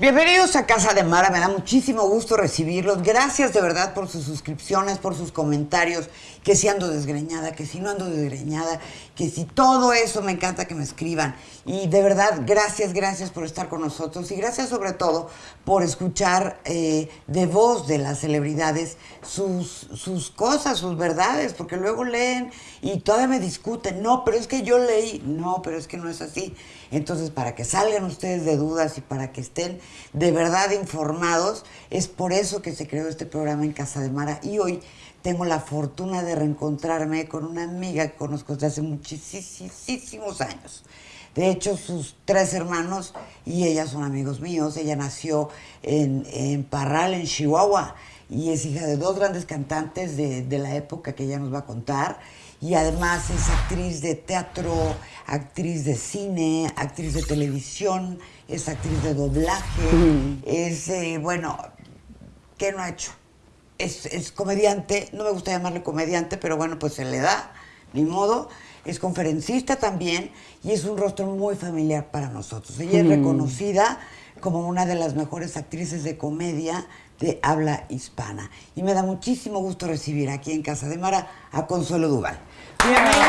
Bienvenidos a Casa de Mara, me da muchísimo gusto recibirlos. Gracias de verdad por sus suscripciones, por sus comentarios, que si ando desgreñada, que si no ando desgreñada, que si todo eso me encanta que me escriban. Y de verdad, gracias, gracias por estar con nosotros y gracias sobre todo por escuchar eh, de voz de las celebridades sus, sus cosas, sus verdades, porque luego leen y todavía me discuten, no, pero es que yo leí, no, pero es que no es así. Entonces, para que salgan ustedes de dudas y para que estén de verdad informados, es por eso que se creó este programa en Casa de Mara. Y hoy tengo la fortuna de reencontrarme con una amiga que conozco desde hace muchísimos años. De hecho, sus tres hermanos y ella son amigos míos. Ella nació en, en Parral, en Chihuahua, y es hija de dos grandes cantantes de, de la época que ella nos va a contar y además es actriz de teatro, actriz de cine, actriz de televisión, es actriz de doblaje, es, eh, bueno, ¿qué no ha hecho? Es, es, comediante, no me gusta llamarle comediante, pero bueno, pues se le da, ni modo. Es conferencista también y es un rostro muy familiar para nosotros. Ella es reconocida como una de las mejores actrices de comedia de habla hispana. Y me da muchísimo gusto recibir aquí en Casa de Mara a Consuelo Duval. Bienvenida,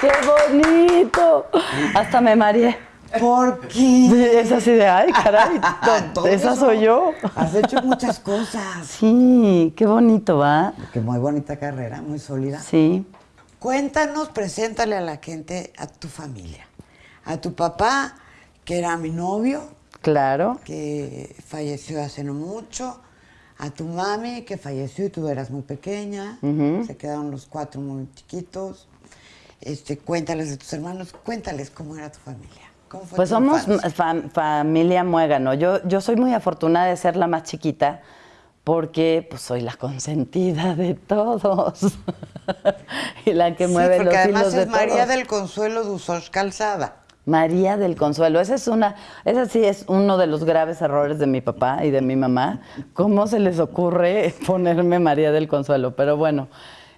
qué bonito. Hasta me mareé. ¿Por qué? Es así de, ay, caray, esa soy yo. Has hecho muchas cosas. Sí, qué bonito, ¿va? Qué muy bonita carrera, muy sólida. Sí. Cuéntanos, preséntale a la gente a tu familia. A tu papá, que era mi novio, Claro. que falleció hace no mucho. A tu mami, que falleció y tú eras muy pequeña. Se quedaron los cuatro muy chiquitos. Este, cuéntales de tus hermanos, cuéntales cómo era tu familia. ¿Cómo fue Pues tu somos fam- familia muégano. Yo, yo soy muy afortunada de ser la más chiquita porque pues, soy la consentida de todos y la que Sí, mueve porque los además hilos es de María todos. del Consuelo Dusos Calzada. María del Consuelo, esa es una, esa sí es uno de los graves errores de mi papá y de mi mamá. ¿Cómo se les ocurre ponerme María del Consuelo? Pero bueno,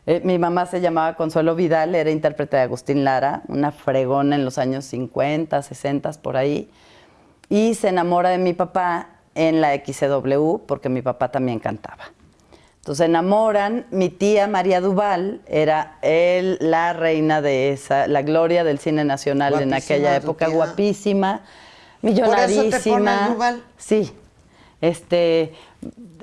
eh, mi mamá se llamaba Consuelo Vidal, era intérprete de Agustín Lara, una fregona en los años 50, 60 por ahí, y se enamora de mi papá en la XCW porque mi papá también cantaba. Entonces enamoran, mi tía María Duval era él, la reina de esa, la gloria del cine nacional en aquella época, tía. guapísima, ¿Por eso te millonarísima. pones Duval? Sí. Este,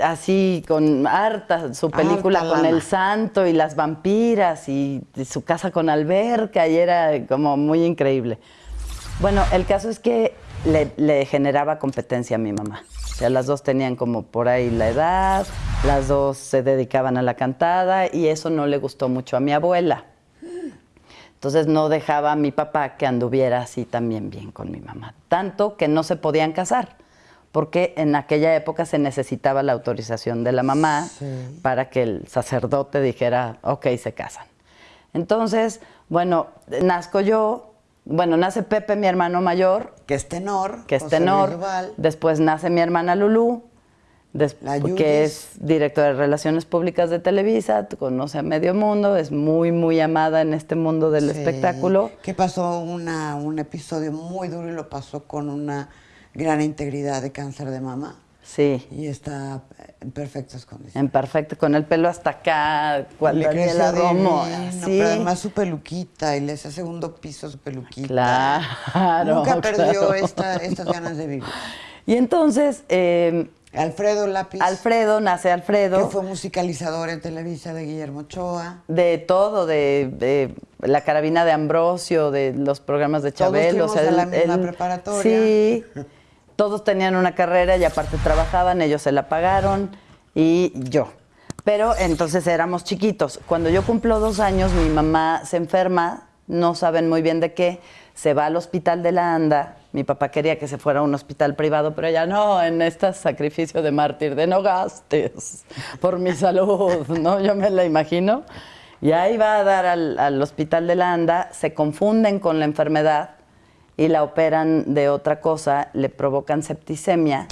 así con harta su película Harta con lana. el santo y las vampiras y su casa con alberca y era como muy increíble. Bueno, el caso es que le, le generaba competencia a mi mamá. O sea, las dos tenían como por ahí la edad, las dos se dedicaban a la cantada y eso no le gustó mucho a mi abuela. Entonces no dejaba a mi papá que anduviera así también bien con mi mamá. Tanto que no se podían casar, porque en aquella época se necesitaba la autorización de la mamá para que el sacerdote dijera, ok, se casan. Entonces, bueno, nazco yo, bueno, nace Pepe, mi hermano mayor, Que es tenor. que es José tenor. Después nace mi hermana Lulú, que es directora de Relaciones Públicas de Televisa, conoce a medio mundo, es muy, muy amada en este mundo del Sí. espectáculo. Que pasó una, un episodio muy duro y lo pasó con una gran integridad de cáncer de mama. Sí, Y está en perfectas condiciones. en perfecto, con el pelo hasta acá, cual Le divino, así. Pero además su peluquita y le hacía segundo piso su peluquita. Claro, Nunca perdió claro. esta- estas ganas de vivir. Y entonces, eh, Alfredo Lápiz. Alfredo, nace Que Alfredo. fue musicalizador en Televisa de Guillermo Ochoa. de todo, de, de la carabina de Ambrosio, de los programas de Todos Chabelo. fuimos a la misma preparatoria. Sí, todos tenían una carrera y aparte trabajaban, ellos se la pagaron y yo. Pero entonces éramos chiquitos. Cuando yo cumplo dos años, mi mamá se enferma, no saben muy bien de qué, se va al hospital de la ANDA. Mi papá quería que se fuera a un hospital privado, pero ella no, en este sacrificio de mártir, de no gastes por mi salud, ¿no? Yo me la imagino. Y ahí va a dar al, al hospital de la ANDA, se confunden con la enfermedad y la operan de otra cosa, le provocan septicemia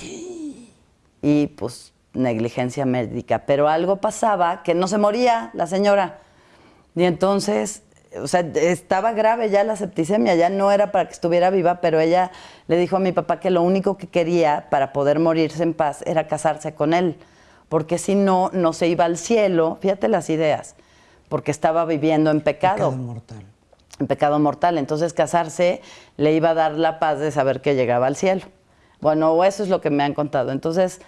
y pues negligencia médica, pero algo pasaba que no se moría la señora. Y entonces, o sea, estaba grave ya la septicemia, ya no era para que estuviera viva, pero ella le dijo a mi papá que lo único que quería para poder morirse en paz era casarse con él, porque si no, no se iba al cielo, fíjate las ideas, porque estaba viviendo en pecado. Pecado mortal. En pecado mortal. Entonces casarse le iba a dar la paz de saber que llegaba al cielo. Bueno, eso es lo que me han contado. Entonces,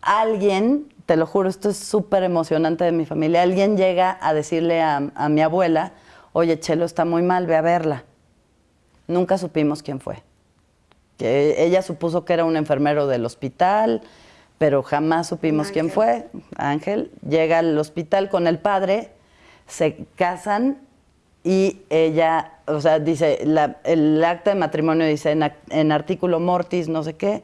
alguien, te lo juro, esto es súper emocionante de mi familia, alguien llega a decirle a, a mi abuela, oye, Chelo está muy mal, ve a verla. Nunca supimos quién fue. Que ella supuso que era un enfermero del hospital, pero jamás supimos quién fue. Ángel llega al hospital con el padre, se casan y ella, o sea, dice, la- el acta de matrimonio dice en, en artículo mortis, no sé qué,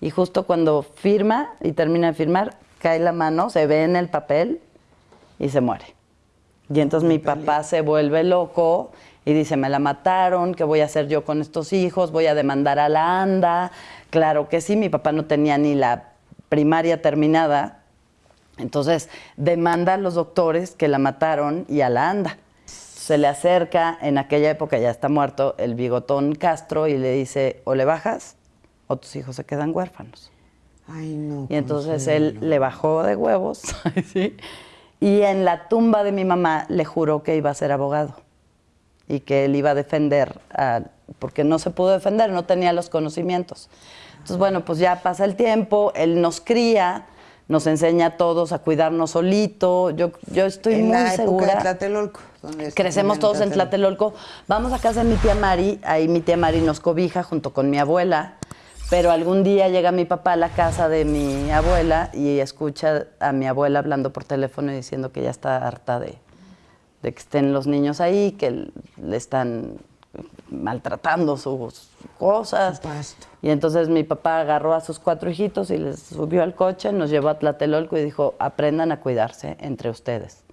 y justo cuando firma y termina de firmar, cae la mano, se ve en el papel y se muere. Y entonces mi papá se vuelve loco y dice, me la mataron, ¿qué voy a hacer yo con estos hijos? Voy a demandar a la ANDA. Claro que sí, mi papá no tenía ni la primaria terminada. Entonces demanda a los doctores que la mataron y a la ANDA. Se le acerca, en aquella época ya está muerto, el bigotón Castro y le dice, o le bajas o tus hijos se quedan huérfanos. Ay, no. Y entonces él le bajó de huevos, ¿sí? y en la tumba de mi mamá le juró que iba a ser abogado y que él iba a defender, a- porque no se pudo defender, no tenía los conocimientos. Entonces, bueno, pues ya pasa el tiempo, él nos cría, nos enseña a todos a cuidarnos solito. Yo, yo estoy en muy la época segura. de Tlatelolco. Crecemos todos en Tlatelolco. Vamos a casa de mi tía Mari, ahí mi tía Mari nos cobija junto con mi abuela. Pero algún día llega mi papá a la casa de mi abuela y escucha a mi abuela hablando por teléfono y diciendo que ya está harta de, de que estén los niños ahí, que le están maltratando sus cosas. Y entonces mi papá agarró a sus cuatro hijitos y les subió al coche, nos llevó a Tlatelolco y dijo, aprendan a cuidarse entre ustedes.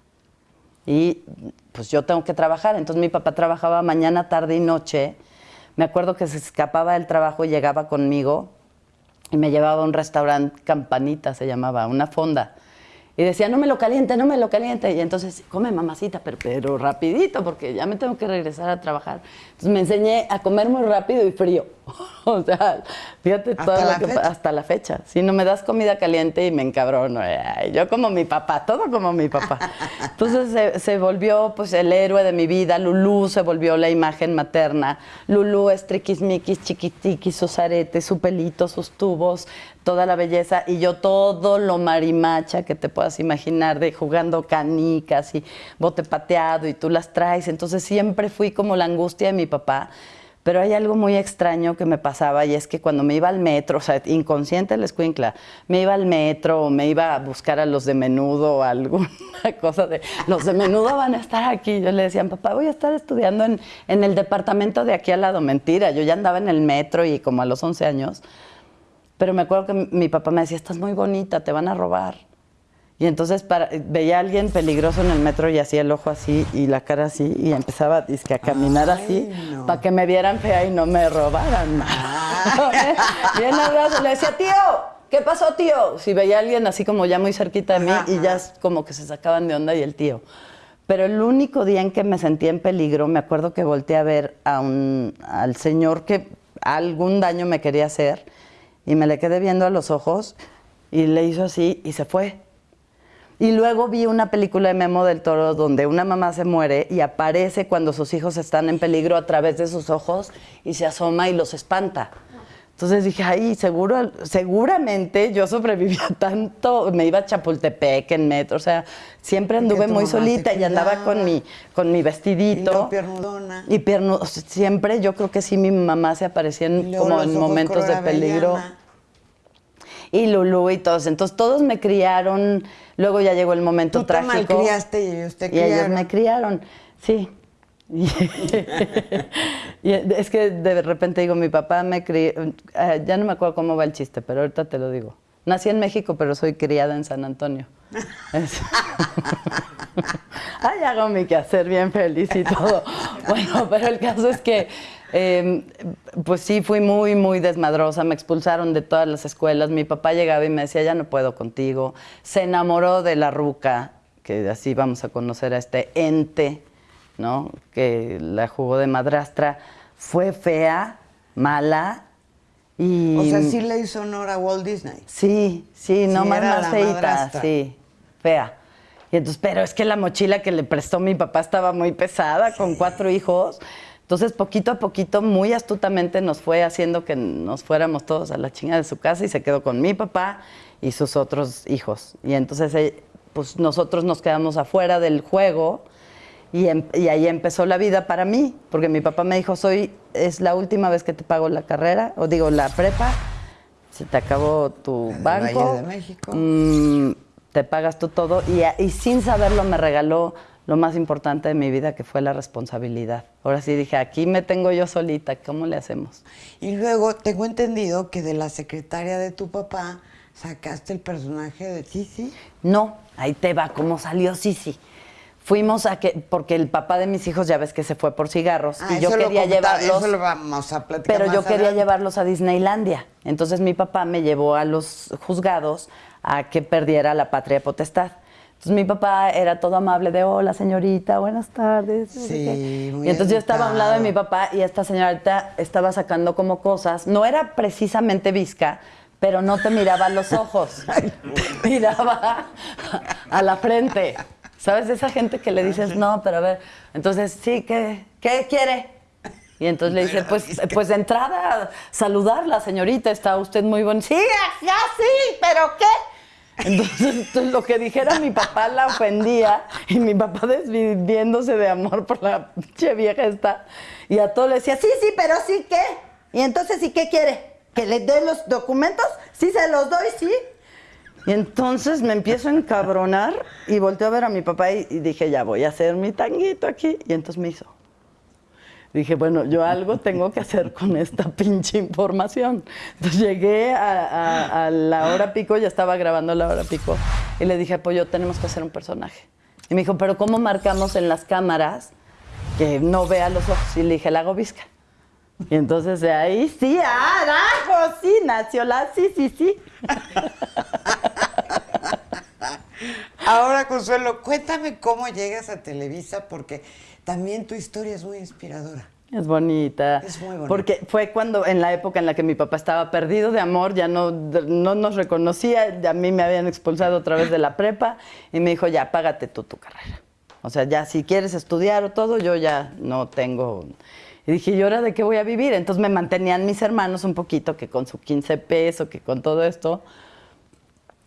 Y pues yo tengo que trabajar. Entonces mi papá trabajaba mañana, tarde y noche. Me acuerdo que se escapaba del trabajo y llegaba conmigo y me llevaba a un restaurante, Campanita se llamaba, una fonda. Y decía, no me lo caliente, no me lo caliente. Y entonces, come mamacita, pero, pero rapidito, porque ya me tengo que regresar a trabajar. Entonces me enseñé a comer muy rápido y frío. o sea, fíjate Hasta todo la lo que fecha. hasta la fecha. Si no me das comida caliente y me encabrono. Ay, yo como mi papá, todo como mi papá. Entonces se, se volvió pues el héroe de mi vida. Lulú se volvió la imagen materna. Lulú es triquismiquis, chiquitiquis, sus aretes, su pelito, sus tubos, toda la belleza. Y yo todo lo marimacha que te puedas imaginar de jugando canicas y bote pateado y tú las traes. Entonces siempre fui como la angustia de mi papá. Pero hay algo muy extraño que me pasaba y es que cuando me iba al metro, o sea, inconsciente la escuincla, me iba al metro o me iba a buscar a los de menudo o alguna cosa de, los de menudo van a estar aquí. Yo le decía, papá, voy a estar estudiando en, en el departamento de aquí al lado. Mentira, yo ya andaba en el metro y como a los 11 años. Pero me acuerdo que mi papá me decía, estás muy bonita, te van a robar. Y entonces para- veía a alguien peligroso en el metro y hacía el ojo así y la cara así y empezaba dizque, a caminar Ay, así no. para que me vieran fea y no me robaran. Bien abrazo, le decía, tío, ¿qué pasó, tío? Si veía a alguien así como ya muy cerquita de mí Ajá, y ya como que se sacaban de onda y el tío. Pero el único día en que me sentí en peligro, me acuerdo que volteé a ver a un, al señor que algún daño me quería hacer y me le quedé viendo a los ojos y le hizo así y se fue. Y luego vi una película de Memo del Toro donde una mamá se muere y aparece cuando sus hijos están en peligro a través de sus ojos y se asoma y los espanta. Entonces dije, ay, seguro, seguramente yo sobrevivía tanto, me iba a Chapultepec en metro, o sea, siempre anduve muy solita y andaba con mi, con mi Y vestidito. luego piernudona. Y sea, siempre yo creo que sí mi mamá se aparecía en- Y como en momentos de peligro. avellana. Y Lulú y todos. Entonces todos me criaron. Luego ya llegó el momento Tú te trágico. malcriaste y ellos te Y ellos criaron. me criaron, sí. Y, es que de repente digo, mi papá me crió, eh, ya no me acuerdo cómo va el chiste, pero ahorita te lo digo. Nací en México, pero soy criada en San Antonio. Ay, hago mi quehacer bien feliz y todo. Bueno, pero el caso es que Em, pues sí, fui muy, muy desmadrosa. Me expulsaron de todas las escuelas. Mi papá llegaba y me decía, ya no puedo contigo. Se enamoró de la ruca, que así vamos a conocer a este ente, ¿no? Que la jugó de madrastra. Fue fea, mala. Y... O sea, sí le hizo honor a Walt Disney. Sí, sí, no Sí, más madrastra. sí, fea. Y entonces, pero es que la mochila que le prestó mi papá estaba muy pesada, con cuatro hijos. Entonces, poquito a poquito, muy astutamente nos fue haciendo que nos fuéramos todos a la chinga de su casa y se quedó con mi papá y sus otros hijos. Y entonces, eh, pues nosotros nos quedamos afuera del juego y, em- y ahí empezó la vida para mí, porque mi papá me dijo, soy, es la última vez que te pago la carrera, o digo, la prepa, se te acabó tu El banco. Valle de México. mm, te pagas tú todo. Y sin saberlo me regaló lo más importante de mi vida, que fue la responsabilidad. Ahora sí dije, aquí me tengo yo solita, ¿cómo le hacemos? Y luego tengo entendido que de la secretaria de tu papá sacaste el personaje de Sisi. No, ahí te va, ¿cómo salió Sisi? Fuimos a que, porque el papá de mis hijos ya ves que se fue por cigarros Ah, y yo quería llevarlos. Eso lo vamos a platicar Pero más yo quería adelante. llevarlos a Disneylandia. Entonces mi papá me llevó a los juzgados a que perdiera la patria potestad. Entonces mi papá era todo amable de hola señorita, buenas tardes. Sí, qué". muy Y entonces yo estaba a un lado de mi papá y esta señorita estaba sacando como cosas. No era precisamente visca, pero no te miraba a los ojos. miraba a la frente. ¿Sabes? Esa gente que le dices, no, pero a ver. Entonces, sí, ¿qué, qué quiere? Y entonces le dice, pues, pues de entrada, saludarla, señorita, está usted muy bonita. Sí, ya sí, pero ¿qué? Entonces, lo que dijera mi papá la ofendía y mi papá desviviéndose de amor por la pinche vieja esta. Y a todo le decía, sí, sí, pero sí, ¿qué? Y entonces, ¿y qué quiere? ¿Que le dé los documentos? Sí, se los doy, sí. Y entonces me empiezo a encabronar y volteo a ver a mi papá y, y dije, ya voy a hacer mi tanguito aquí. Y entonces me hizo. Dije, bueno, yo algo tengo que hacer con esta pinche información. Entonces llegué a, la hora pico, ya estaba grabando la hora pico, y le dije, pues yo tenemos que hacer un personaje. Y me dijo, pero ¿cómo marcamos en las cámaras que no vea los ojos? Y le dije, la hago. Y entonces de ahí sí, ¡arajo! Sí, nació la sí, sí, sí. Ahora, Consuelo, cuéntame cómo llegas a Televisa, porque también tu historia es muy inspiradora. Es bonita. Es muy bonita. Porque fue cuando, en la época en la que mi papá estaba perdido de amor, ya no, no nos reconocía, a mí me habían expulsado otra vez de la prepa y me dijo, ya, págate tú tu carrera. O sea, ya si quieres estudiar o todo, yo ya no tengo... Y dije, ¿y ahora de qué voy a vivir? Entonces me mantenían mis hermanos un poquito, que con su 15 pesos, que con todo esto.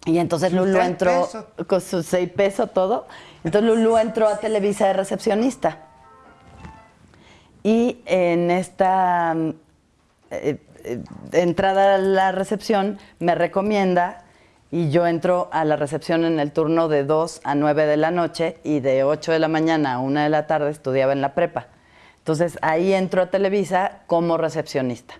Y entonces Lulu entró pesos. con sus 6 pesos todo. Entonces Lulu entró a Televisa de recepcionista. Y en esta mm, eh, eh, entrada a la recepción me recomienda y yo entro a la recepción en el turno de 2 a 9 de la noche y de 8 de la mañana a 1 de la tarde estudiaba en la prepa. Entonces ahí entro a Televisa como recepcionista.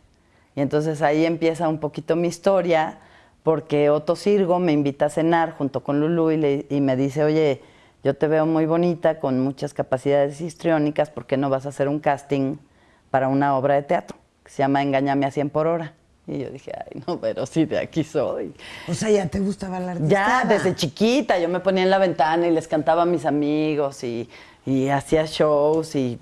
Y entonces ahí empieza un poquito mi historia porque Otto Sirgo me invita a cenar junto con Lulú y, me dice, oye, yo te veo muy bonita, con muchas capacidades histriónicas, ¿por qué no vas a hacer un casting para una obra de teatro que se llama Engañame a 100 por hora? Y yo dije, ay, no, pero sí, de aquí soy. O sea, ya te gustaba la Ya artista. desde chiquita yo me ponía en la ventana y les cantaba a mis amigos y, y hacía shows y,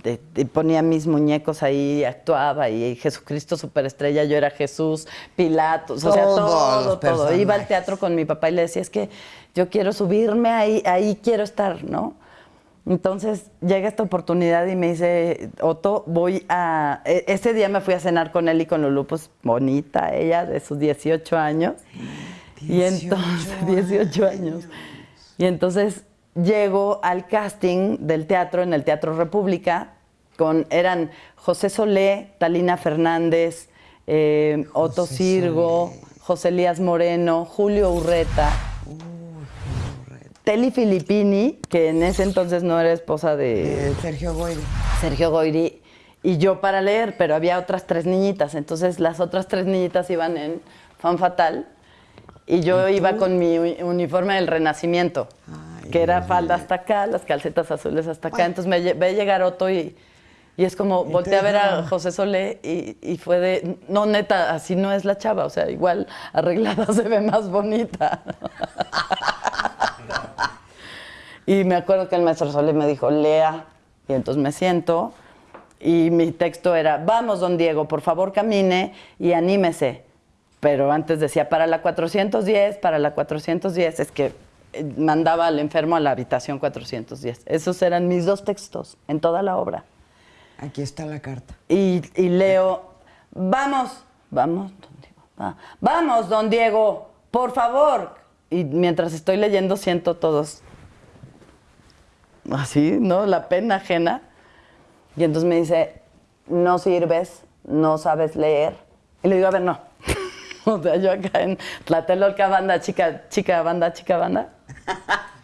ponía mis muñecos ahí, actuaba y Jesucristo Superestrella, yo era Jesús, Pilatos, o sea, todo, todo. Iba al personajes. teatro con mi papá y le decía, es que yo quiero subirme ahí, ahí quiero estar, ¿no? Entonces llega esta oportunidad y me dice, Otto, voy a... e- Ese día me fui a cenar con él y con Lulu, pues bonita ella, de sus 18 años. y 18 entonces, 18 años. Y entonces llego al casting del teatro en el Teatro República, con, eran José Solé, Talina Fernández, eh, Otto Sirgo, Solé. José Elías Moreno, Julio Urreta. Teli Filippini, que en ese entonces no era esposa de Eh, Sergio Goyri. Sergio Goyri, y yo para leer, pero había otras tres niñitas, entonces las otras tres niñitas iban en Fan Fatal y yo iba con mi uni- uniforme del Renacimiento, Ay, que era falda hasta acá, las calcetas azules hasta acá, entonces me ve llegar Otto y, Y es como, volteé a ver a José Solé y, y, fue de, no, neta, así no es la chava, o sea, igual arreglada se ve más bonita. y me acuerdo que el maestro Solé me dijo, lea, y entonces me siento y mi texto era, vamos, don Diego, por favor camine y anímese. Pero antes decía, para la 410, para la 410, es que mandaba al enfermo a la habitación 410. Esos eran mis dos textos en toda la obra. Aquí está la carta. Y, leo, vamos, vamos, don Diego, vamos, don Diego, por favor. Y mientras estoy leyendo siento todos así, ¿no? La pena ajena. Y entonces me dice, no sirves, no sabes leer. Y le digo, a ver, no. o sea, yo acá en Tlatelolca, banda, chica, chica, banda, chica, banda.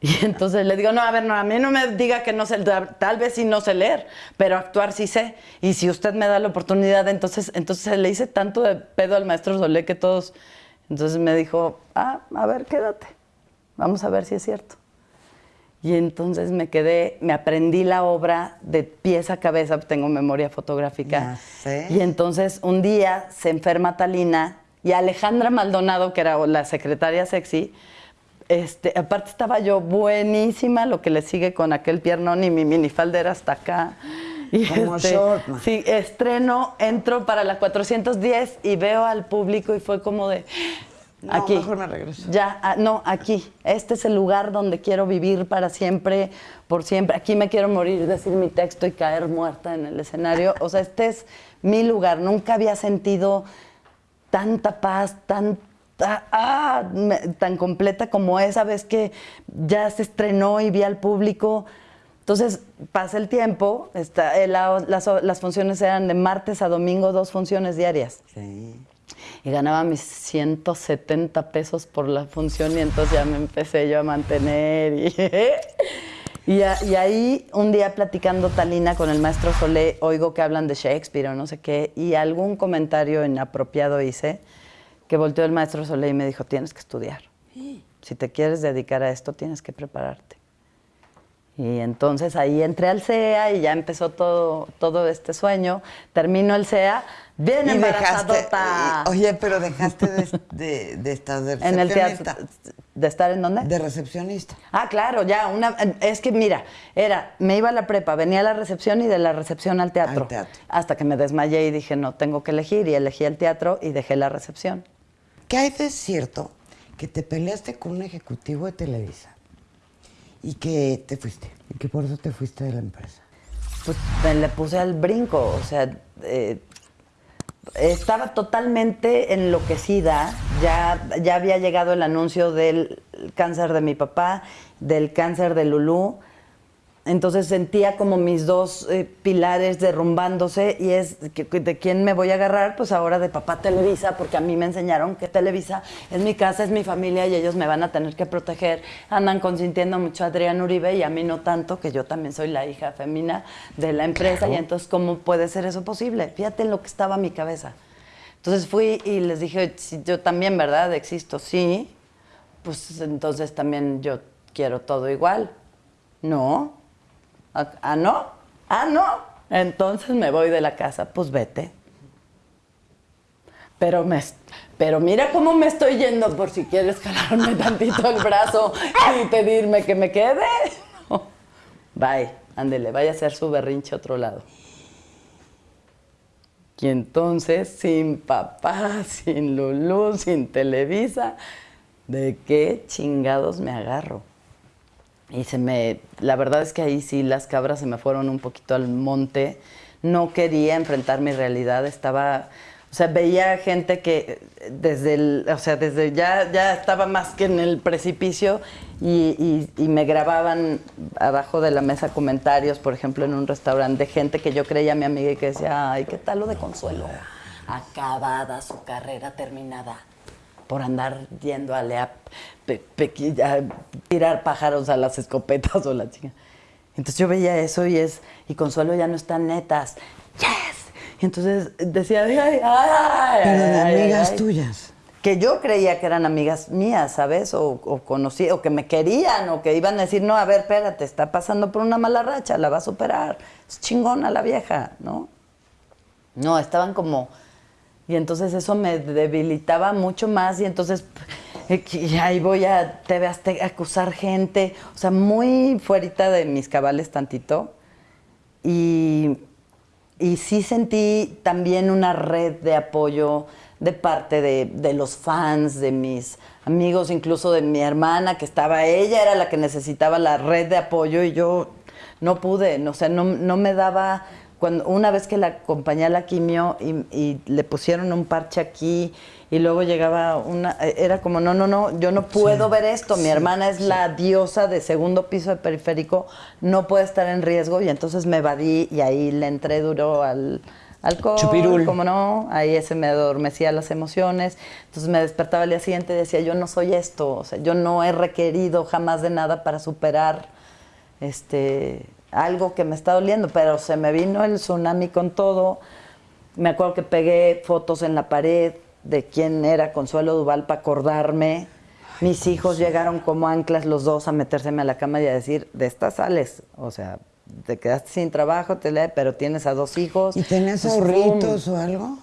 Y entonces le digo, no, a ver, no, a mí no me diga que no sé, tal vez sí no sé leer, pero actuar sí sé. Y si usted me da la oportunidad, entonces, entonces le hice tanto de pedo al maestro Solé que todos. Entonces me dijo, ah, a ver, quédate. Vamos a ver si es cierto. Y entonces me quedé, me aprendí la obra de pies a cabeza, tengo memoria fotográfica. Y entonces un día se enferma Talina y Alejandra Maldonado, que era la secretaria sexy, este, aparte estaba yo buenísima, lo que le sigue con aquel piernón y mi minifalda hasta acá. Y Como este, short, Sí, estreno, entro para la 410 y veo al público y fue como de, no, aquí. Mejor me regreso. Ya, ah, no, aquí. Este es el lugar donde quiero vivir para siempre, por siempre. Aquí me quiero morir, decir mi texto y caer muerta en el escenario. O sea, este es mi lugar. Nunca había sentido tanta paz, tanta, ah, tan completa como esa vez que ya se estrenó y vi al público. Entonces pasa el tiempo, está, eh, las, las funciones eran de martes a domingo, dos funciones diarias. Sí y ganaba mis 170 pesos por la función y entonces ya me empecé yo a mantener. Y, y, ahí un día platicando Talina con el maestro Solé, oigo que hablan de Shakespeare o no sé qué, y algún comentario inapropiado hice, que volteó el maestro Solé y me dijo, tienes que estudiar. Si te quieres dedicar a esto, tienes que prepararte. Y entonces ahí entré al CEA y ya empezó todo, todo este sueño. Termino el CEA, bien embarazadota. oye, pero dejaste de, de, estar de recepcionista. En el teatro. ¿De estar en dónde? De recepcionista. Ah, claro, ya. Una, es que mira, era, me iba a la prepa, venía a la recepción y de la recepción al teatro. Al teatro. Hasta que me desmayé y dije, no, tengo que elegir. Y elegí el teatro y dejé la recepción. ¿Qué hay de cierto que te peleaste con un ejecutivo de Televisa? y que te fuiste, y que por eso te fuiste de la empresa. Pues me le puse al brinco, o sea, eh, estaba totalmente enloquecida, ya, ya había llegado el anuncio del cáncer de mi papá, del cáncer de Lulú, entonces sentía como mis dos eh, pilares derrumbándose y es de quién me voy a agarrar, pues ahora de papá Televisa, porque a mí me enseñaron que Televisa es mi casa, es mi familia y ellos me van a tener que proteger. Andan consintiendo mucho a Adrián Uribe y a mí no tanto, que yo también soy la hija femina de la empresa y entonces ¿cómo puede ser eso posible? Fíjate en lo que estaba en mi cabeza. Entonces fui y les dije, yo también, ¿verdad? Existo, sí. Pues entonces también yo quiero todo igual. No, Ah, no, ah, no. Entonces me voy de la casa, pues vete. Pero, me, pero mira cómo me estoy yendo por si quieres jalarme tantito el brazo y pedirme que me quede. Bye, ándele, vaya a hacer su berrinche a otro lado. Y entonces, sin papá, sin Lulú, sin Televisa, ¿de qué chingados me agarro? Y se me, la verdad es que ahí sí las cabras se me fueron un poquito al monte. No quería enfrentar mi realidad, estaba, o sea, veía gente que desde el, o sea, desde ya, ya estaba más que en el precipicio y, y, me grababan abajo de la mesa comentarios, por ejemplo, en un restaurante, de gente que yo creía mi amiga y que decía, ay, ¿qué tal lo de Consuelo? Acabada su carrera terminada por andar yendo a, leer tirar pájaros a las escopetas o la chica. Entonces yo veía eso y es, y Consuelo ya no están netas. ¡Yes! Y entonces decía, ay, ay, Pero de amigas tuyas. que yo creía que eran amigas mías, ¿sabes? O, o conocí, o que me querían, o que iban a decir, no, a ver, espérate, está pasando por una mala racha, la va a superar. Es chingona la vieja, ¿no? No, estaban como... Y entonces eso me debilitaba mucho más y entonces eh, ahí voy a TV Azteca a acusar gente, o sea, muy fuerita de mis cabales tantito. Y, y sí sentí también una red de apoyo de parte de, de los fans, de mis amigos, incluso de mi hermana que estaba, ella era la que necesitaba la red de apoyo y yo no pude, o sea, no, no me daba, cuando, una vez que la acompañé a la quimio y, y le pusieron un parche aquí y luego llegaba una, era como, no, no, no, yo no puedo ver esto, mi hermana es la diosa de segundo piso de periférico, no puede estar en riesgo y entonces me evadí y ahí le entré duro al alcohol, Chupirul. como no, ahí ese me adormecía las emociones, entonces me despertaba al día siguiente y decía, yo no soy esto, o sea, yo no he requerido jamás de nada para superar este algo que me está doliendo, pero se me vino el tsunami con todo. Me acuerdo que pegué fotos en la pared de quién era Consuelo Duval para acordarme. Mis hijos llegaron como anclas los dos a metérseme a la cama y a decir, de estas sales, o sea, te quedaste sin trabajo, te le- pero tienes a dos hijos. ¿Y tenías Pues, ahorritos o algo?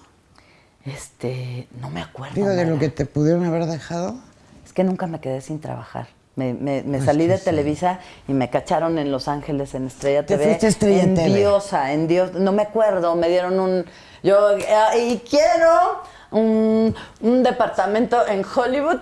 Este, no me acuerdo. Digo, de lo que te pudieron haber dejado. Es que nunca me quedé sin trabajar. Me, me- me salí que de sí. Televisa y me cacharon en Los Ángeles, en Estrella TV. fuiste Estrella en TV. Diosa, en Dios. No me acuerdo, me dieron un. Yo, eh, y quiero un, un departamento en Hollywood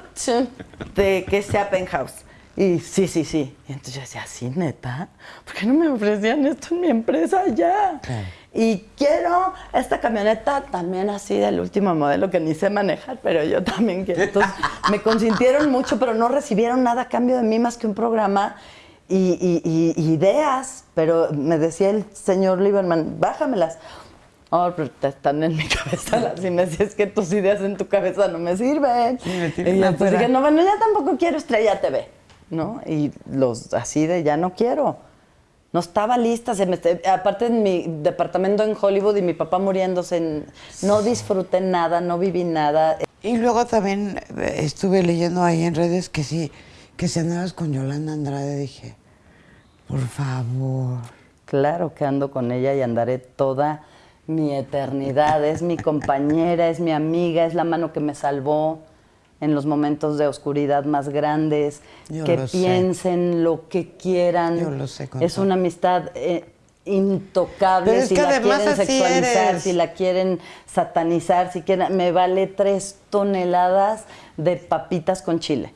de que sea penthouse. Y sí, sí, sí. Y entonces yo decía, ¿sí, neta? ¿Por qué no me ofrecían esto en mi empresa ya? Claro. Y quiero esta camioneta también así del último modelo que ni sé manejar, pero yo también quiero. Entonces me consintieron mucho, pero no recibieron nada a cambio de mí más que un programa y, y- y- ideas. Pero me decía el señor Lieberman, bájamelas. Oh, pero están en mi cabeza las y me decía, es que tus ideas en tu cabeza no me sirven. Sí, me y entonces afuera. dije, no, bueno, ya tampoco quiero Estrella TV, ¿no? Y los así de, ya no quiero. No estaba lista, se me, aparte en mi departamento en Hollywood y mi papá muriéndose, en- no disfruté nada, no viví nada. Y luego también eh, estuve leyendo ahí en redes que sí, que si andabas con Yolanda Andrade, dije, por favor. Claro que ando con ella y andaré toda mi eternidad. Es mi compañera, es mi amiga, es la mano que me salvó en los momentos de oscuridad más grandes. Yo que sé. piensen lo que quieran. Yo lo sé, Es una amistad eh, intocable. Pero es si que la además quieren así sexualizar, eres. si la quieren satanizar, si quieren. Me vale tres toneladas de papitas con chile.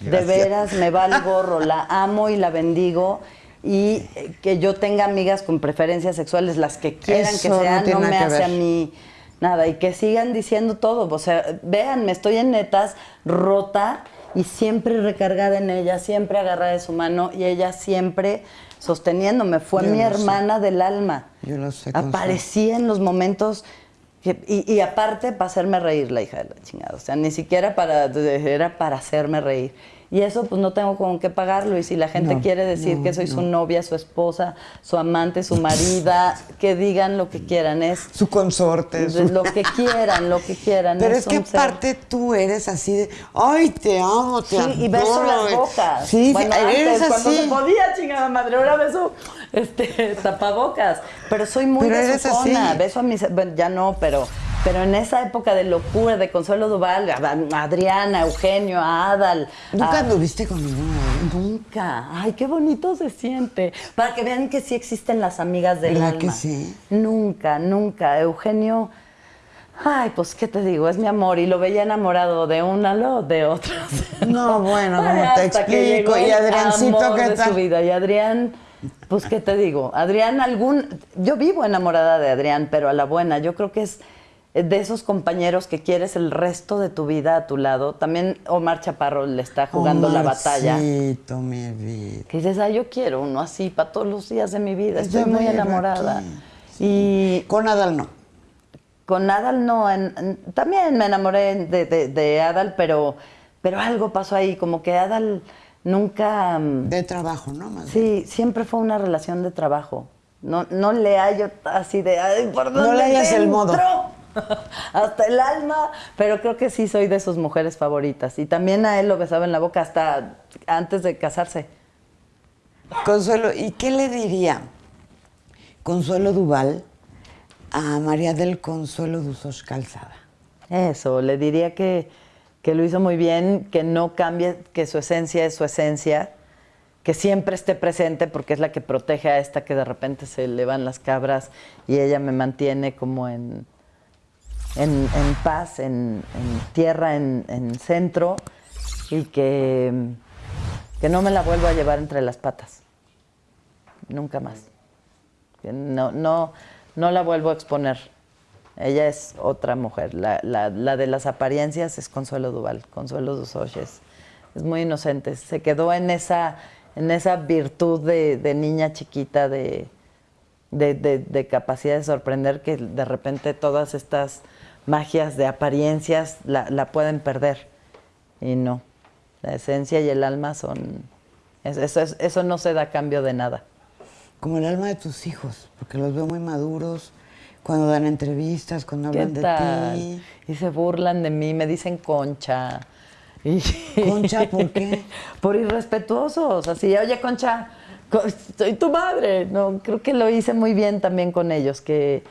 De veras, me va el gorro, la amo y la bendigo. Y eh, que yo tenga amigas con preferencias sexuales, las que quieran Eso que sean, no, me hace a ver. mí nada. Y que sigan diciendo todo. O sea, vean, me estoy en netas rota y siempre recargada en ella, siempre agarrada de su mano y ella siempre sosteniéndome. Fue Yo mi sé. hermana del alma. Yo lo sé. Aparecía en los momentos. que- y, y aparte para hacerme reír la hija de la chingada. O sea, ni siquiera para, era para hacerme reír. Y eso pues no tengo con qué pagarlo. Y si la gente No, quiere decir no, que soy su no. novia, su esposa, su amante, su marida, que digan lo que quieran. Es Su consorte. su- lo que quieran, lo que quieran. Pero es que un ser- aparte tú eres así de, ay, te amo, te Sí, y beso adoro". las bocas. Sí, bueno, eres antes, cuando se podía, chingada madre, ahora beso este, tapabocas. Pero soy muy Pero. Beso a mis... Bueno, ya no, pero... Pero en esa época de locura, de Consuelo Duval, a Adriana, Eugenio, a Adal. ¿Nunca anduviste con ninguno? Nunca. Ay, qué bonito se siente. Para que vean que sí existen las amigas del ¿Verdad alma. que sí? Nunca, nunca. Eugenio, ay, pues qué te digo, es mi amor. Y lo veía enamorado de una, lo de otras. No, bueno, ¿cómo Ay, te explico? Y Adriancito, ¿qué tal? su vida. Y Adrián, pues qué te digo. Adrián, algún. Yo vivo enamorada de Adrián, pero a la buena. Yo creo que es de esos compañeros que quieres el resto de tu vida a tu lado. También Omar Chaparro le está jugando la batalla. Mi vida. Que dices, ah, yo quiero uno así para todos los días de mi vida. Estoy muy enamorada. Y Con Adal no. con Adal no, en- en- también me enamoré de, de- de Adal, pero, pero algo pasó ahí, como que Adal nunca... mm, De trabajo, ¿no? Más bien. Sí, siempre fue una relación de trabajo. No, no le hallo así de, ay, ¿por No dónde le hallas el modo. hasta el alma, pero creo que sí soy de sus mujeres favoritas. Y también a él lo besaba en la boca hasta antes de casarse. Consuelo, ¿y qué le diría Consuelo Duval a María del Consuelo Dusos Calzada? Eso, le diría que, que lo hizo muy bien, que no cambie, que su esencia es su esencia, que siempre esté presente porque es la que protege a esta que de repente se le van las cabras y ella me mantiene como en, en, paz, en, tierra, en, centro y que, que no me la vuelvo a llevar entre las patas. Nunca más. No, no, no la vuelvo a exponer. Ella es otra mujer. La, la, la de las apariencias es Consuelo Duval, Consuelo Dusoches. Es muy inocente. Se quedó en esa, en esa virtud de, de niña chiquita, de, de, de, capacidad de sorprender que de repente todas estas magias de apariencias la, la, pueden perder. Y no, la esencia y el alma son... Eso, eso no se da cambio de nada. Como el alma de tus hijos, porque los veo muy maduros, cuando dan entrevistas, cuando hablan de ti. Y se burlan de mí, me dicen concha. ¿Concha por qué? por irrespetuosos, así, oye concha, soy tu madre. No, creo que lo hice muy bien también con ellos, que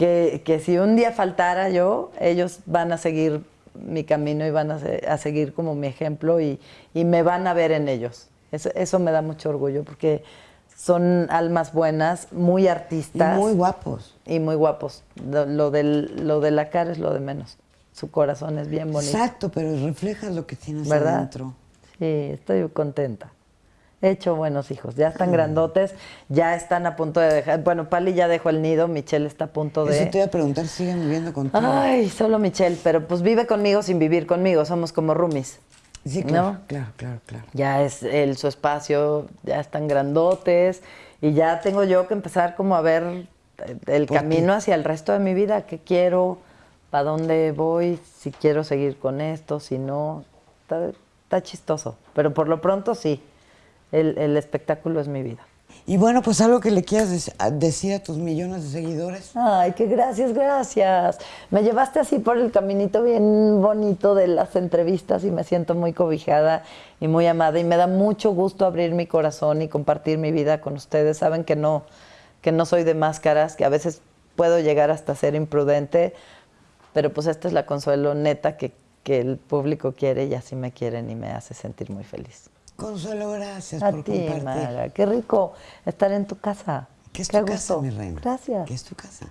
que, si un día faltara yo, ellos van a seguir mi camino y van a, seguir como mi ejemplo y, me van a ver en ellos. Eso, me da mucho orgullo porque son almas buenas, muy artistas. Y muy guapos. Y muy guapos. Lo, del, lo de la cara es lo de menos. Su corazón es bien bonito. Exacto, pero refleja lo que tienes ¿verdad? adentro. Sí, estoy contenta. He hecho buenos hijos, ya están grandotes, ya están a punto de dejar. Bueno, Pali ya dejó el nido, Michelle está a punto de. Eso te iba a preguntar, ¿siguen viviendo contigo? Ay, solo Michelle, pero pues vive conmigo sin vivir conmigo, somos como roomies. Sí, claro, claro, claro, claro. Ya es el, su espacio, ya están grandotes y ya tengo yo que empezar como a ver el camino hacia el resto de mi vida, qué quiero, para dónde voy, si quiero seguir con esto, si no. está chistoso, pero por lo pronto sí el, espectáculo es mi vida. Y bueno, pues algo que le quieras decir a tus millones de seguidores. Ay, qué gracias, gracias. Me llevaste así por el caminito bien bonito de las entrevistas y me siento muy cobijada y muy amada y me da mucho gusto abrir mi corazón y compartir mi vida con ustedes. Saben que no que no soy de máscaras, que a veces puedo llegar hasta ser imprudente, pero pues esta es la consuelo neta que, que el público quiere y así me quieren y me hace sentir muy feliz. Consuelo, gracias por ti, compartir. Qué rico estar en tu casa. ¿Qué es tu casa, mi reina? Gracias. ¿Qué es tu casa?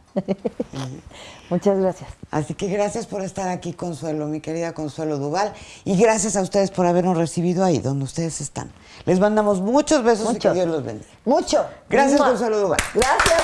Muchas gracias. Así que gracias por estar aquí, Consuelo, mi querida Consuelo Duval. Y gracias a ustedes por habernos recibido ahí, donde ustedes están. Les mandamos muchos besos y que Dios los bendiga. Mucho. Gracias, Consuelo Duval. Gracias,